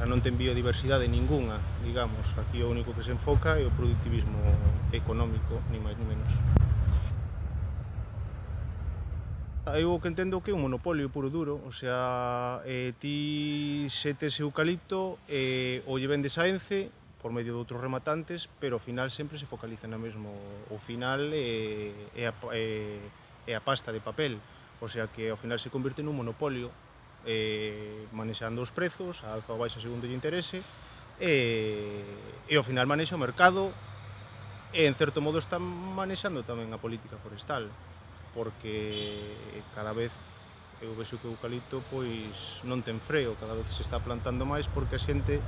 a non ten biodiversidade ningunha, digamos. Aquí o único que se enfoca é o productivismo económico, ni máis ni menos. Eu o que entendo que é un monopolio puro duro, o sea, eh, ti se tes eucalipto, eh, o lle vendes a Ence, por medio de outros rematantes, pero ao final sempre se focaliza na mesmo. O final é, eh, é, a, é, é a pasta de papel, o sea que ao final se convirte nun monopolio eh, manexando os prezos, a alza ou baixa segundo lle interese, e, e ao final manexa o mercado e en certo modo está manexando tamén a política forestal porque cada vez eu vexo que o eucalipto pois non ten freo, cada vez se está plantando máis porque a xente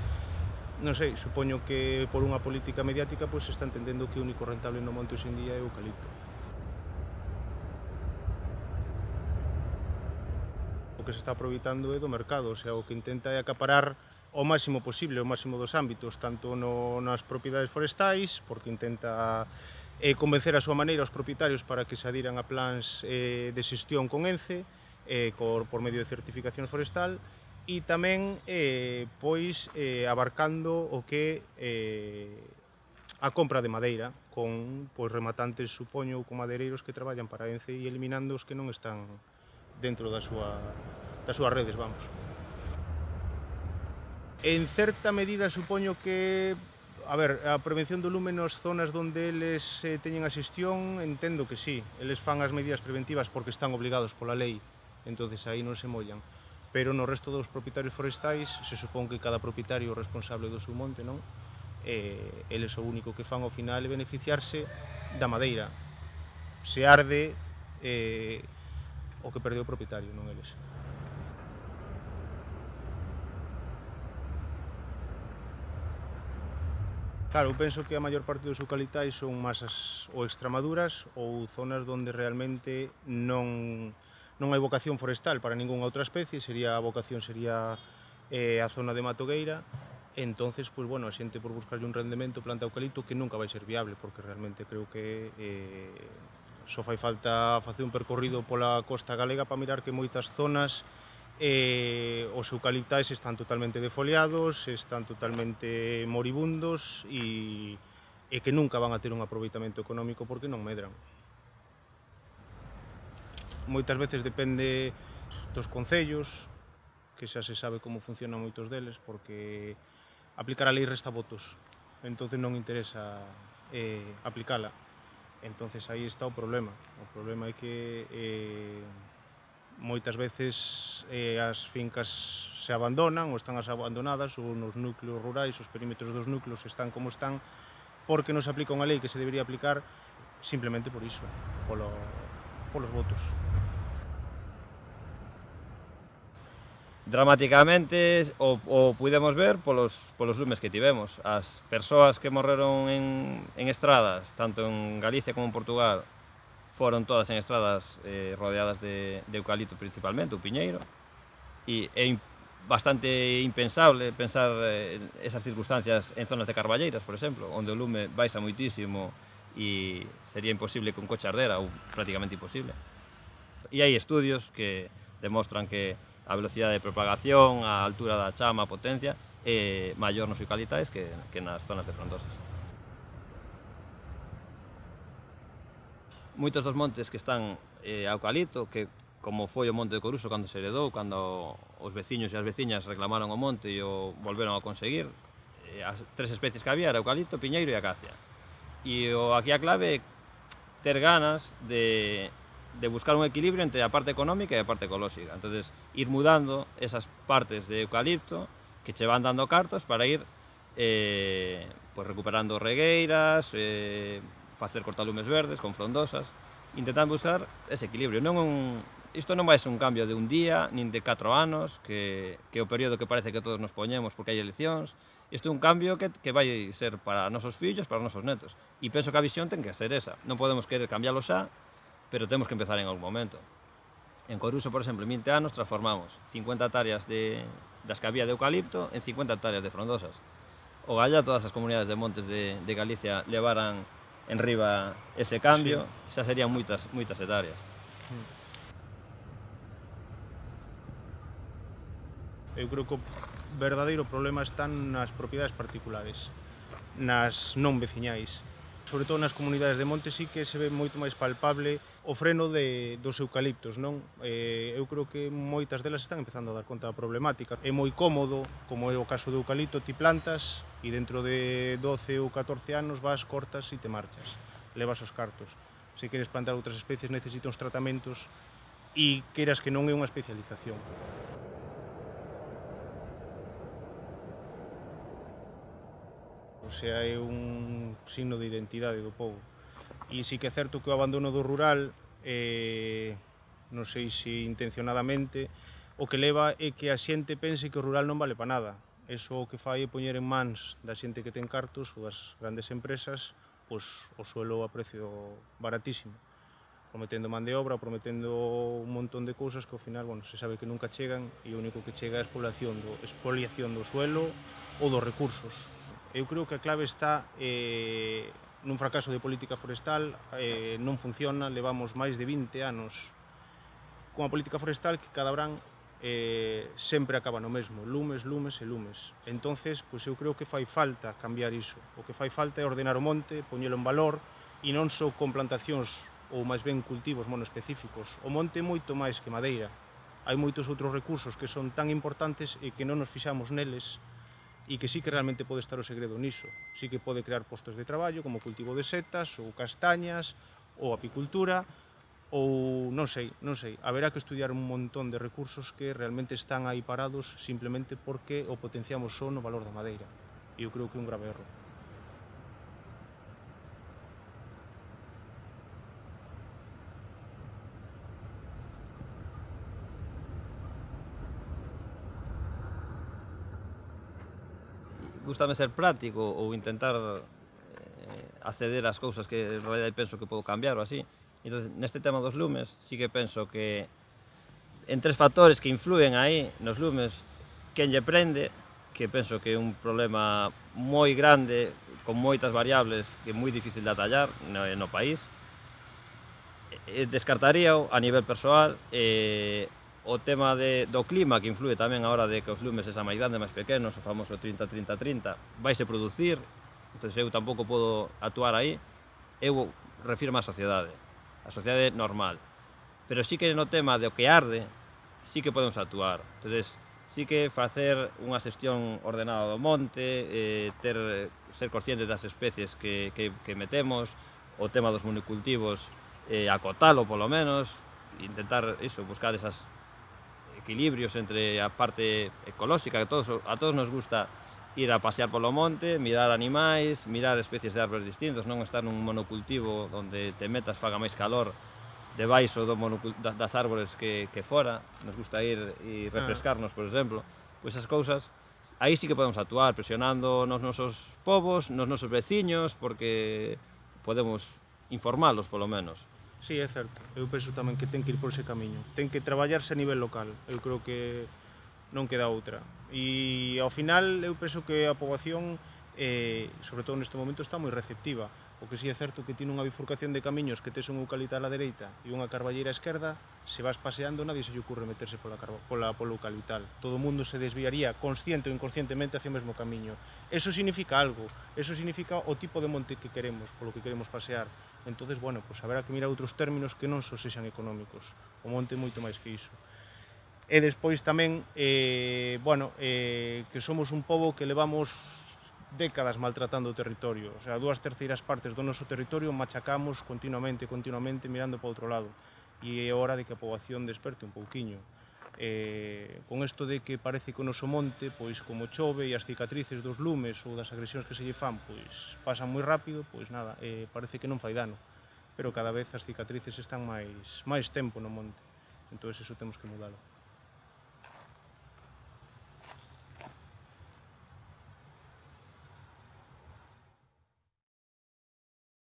non sei, supoño que por unha política mediática pois se está entendendo que o único rentable no monte hoxe en día é o eucalipto. o que se está aproveitando é do mercado, o sea, o que intenta é acaparar o máximo posible, o máximo dos ámbitos, tanto no, nas propiedades forestais, porque intenta eh, convencer a súa maneira os propietarios para que se adiran a plans eh, de xestión con ENCE, eh, por, por medio de certificación forestal, e tamén eh, pois eh, abarcando o que eh, a compra de madeira con pois rematantes, supoño, ou con madeireiros que traballan para ENCE e eliminando os que non están dentro da súa, das súas redes, vamos. En certa medida supoño que A ver, a prevención do lume nas zonas onde eles eh, teñen a xestión, entendo que sí. Eles fan as medidas preventivas porque están obligados pola lei, entonces aí non se mollan. Pero no resto dos propietarios forestais, se supón que cada propietario é responsable do seu monte, non? Eh, eles o único que fan ao final é beneficiarse da madeira. Se arde, eh, o que perdeu o propietario, non eles. Claro, eu penso que a maior parte dos eucaliptais son masas ou extramaduras ou zonas onde realmente non, non hai vocación forestal para ningunha outra especie, sería a vocación sería eh, a zona de Matogueira, entonces, pois, bueno, a xente por buscarlle un rendemento planta eucalipto que nunca vai ser viable, porque realmente creo que eh, só fai falta facer un percorrido pola costa galega para mirar que moitas zonas eh, os eucaliptais están totalmente defoliados, están totalmente moribundos e, e que nunca van a ter un aproveitamento económico porque non medran. Moitas veces depende dos concellos, que xa se sabe como funcionan moitos deles, porque aplicar a lei resta votos, entonces non interesa eh, aplicala entonces aí está o problema. O problema é que eh, moitas veces eh, as fincas se abandonan ou están as abandonadas ou nos núcleos rurais, os perímetros dos núcleos están como están porque non se aplica unha lei que se debería aplicar simplemente por iso, polo, polos votos. Dramáticamente o, o pudemos ver polos, polos lumes que tivemos. As persoas que morreron en, en estradas, tanto en Galicia como en Portugal, foron todas en estradas eh, rodeadas de, de eucalipto principalmente, o piñeiro, e é bastante impensable pensar eh, esas circunstancias en zonas de carballeiras, por exemplo, onde o lume baixa moitísimo e sería imposible que un coche ardera, ou prácticamente imposible. E hai estudios que demostran que a velocidade de propagación, a altura da chama, a potencia, é maior nos eucaliptais que, que nas zonas de frondosas. Moitos dos montes que están eh, eucalipto, que como foi o Monte de Coruso cando se heredou, cando os veciños e as veciñas reclamaron o monte e o volveron a conseguir, eh, as tres especies que había era eucalipto, piñeiro e acacia. E o, aquí a clave é ter ganas de de buscar un equilibrio entre a parte económica e a parte ecolóxica. Entonces, ir mudando esas partes de eucalipto que che van dando cartas para ir eh, pues recuperando regueiras, eh, facer cortalumes verdes con frondosas, intentando buscar ese equilibrio. Non un, isto non vai ser un cambio de un día, nin de 4 anos, que, que é o período que parece que todos nos poñemos porque hai eleccións, isto é un cambio que, que vai ser para nosos fillos, para nosos netos. E penso que a visión ten que ser esa. Non podemos querer cambiarlo xa, pero temos que empezar en algún momento. En Coruso, por exemplo, en 20 anos transformamos 50 hectáreas de, das que había de eucalipto en 50 hectáreas de frondosas. O galla todas as comunidades de montes de, de Galicia levaran en riba ese cambio, sí. xa serían moitas, moitas hectáreas. Mm. Eu creo que o verdadeiro problema están nas propiedades particulares, nas non veciñais. Sobre todo nas comunidades de montes sí que se ve moito máis palpable o freno de, dos eucaliptos, non? Eh, eu creo que moitas delas están empezando a dar conta da problemática. É moi cómodo, como é o caso do eucalipto, ti plantas e dentro de 12 ou 14 anos vas, cortas e te marchas. Levas os cartos. Se queres plantar outras especies necesita uns tratamentos e queras que non é unha especialización. O sea, é un signo de identidade do povo. E sí que é certo que o abandono do rural, eh, non sei se intencionadamente, o que leva é que a xente pense que o rural non vale para nada. Eso o que fai é poñer en mans da xente que ten cartos ou das grandes empresas pois, o suelo a precio baratísimo prometendo man de obra, prometendo un montón de cousas que ao final, bueno, se sabe que nunca chegan e o único que chega é a expoliación do, expoliación do suelo ou dos recursos. Eu creo que a clave está eh, nun fracaso de política forestal eh, non funciona, levamos máis de 20 anos cunha política forestal que cada verán eh, sempre acaba no mesmo, lumes, lumes e lumes. Entonces, pois eu creo que fai falta cambiar iso. O que fai falta é ordenar o monte, poñelo en valor e non só con plantacións ou máis ben cultivos monoespecíficos. O monte é moito máis que madeira. Hai moitos outros recursos que son tan importantes e que non nos fixamos neles e que sí que realmente pode estar o segredo niso. Sí que pode crear postos de traballo como cultivo de setas ou castañas ou apicultura ou non sei, non sei, haberá que estudiar un montón de recursos que realmente están aí parados simplemente porque o potenciamos só no valor da madeira. E eu creo que é un grave erro. gustame ser práctico ou intentar eh, acceder ás cousas que en realidad penso que podo cambiar ou así. Entón, neste tema dos lumes, sí que penso que en tres factores que influen aí nos lumes, quen lle prende, que penso que é un problema moi grande, con moitas variables, que é moi difícil de atallar no, no país, eh, descartaría a nivel persoal eh, o tema de, do clima que influe tamén a hora de que os lumes esa máis grandes, máis pequenos, o famoso 30-30-30, vaise producir, entón eu tampouco podo actuar aí, eu refirmo a sociedade, a sociedade normal. Pero sí que no tema do que arde, sí que podemos actuar. Entón, sí que facer unha xestión ordenada do monte, eh, ter, ser consciente das especies que, que, que metemos, o tema dos monocultivos, eh, acotalo polo menos, intentar iso, buscar esas equilibrios entre a parte ecolóxica, que todos, a todos nos gusta ir a pasear polo monte, mirar animais, mirar especies de árboles distintos, non estar nun monocultivo onde te metas faga máis calor debaixo do das árboles que, que fora, nos gusta ir e ah. refrescarnos, por exemplo, pois esas cousas, aí sí que podemos actuar presionando nos nosos povos, nos nosos veciños, porque podemos informalos polo menos. Sí, é certo. Eu penso tamén que ten que ir por ese camiño. Ten que traballarse a nivel local. Eu creo que non queda outra. E ao final eu penso que a poboación, eh, sobre todo neste momento, está moi receptiva. O que si sí é certo que tiene unha bifurcación de camiños que tes un eucalipto á dereita e unha carballeira á esquerda, se vas paseando nadie se lle ocurre meterse pola, pola, polo eucaliptal. Todo o mundo se desviaría consciente ou inconscientemente hacia o mesmo camiño. Eso significa algo, eso significa o tipo de monte que queremos, polo que queremos pasear. entonces bueno, pois pues haberá que mirar outros términos que non só sexan económicos. O monte é moito máis que iso e despois tamén eh, bueno, eh, que somos un pobo que levamos décadas maltratando o territorio. O sea, dúas terceiras partes do noso territorio machacamos continuamente, continuamente mirando para outro lado. E é hora de que a poboación desperte un pouquiño. Eh, con isto de que parece que o noso monte, pois como chove e as cicatrices dos lumes ou das agresións que se lle fan, pois pasan moi rápido, pois nada, eh, parece que non fai dano. Pero cada vez as cicatrices están máis, máis tempo no monte. Entón, eso temos que mudalo.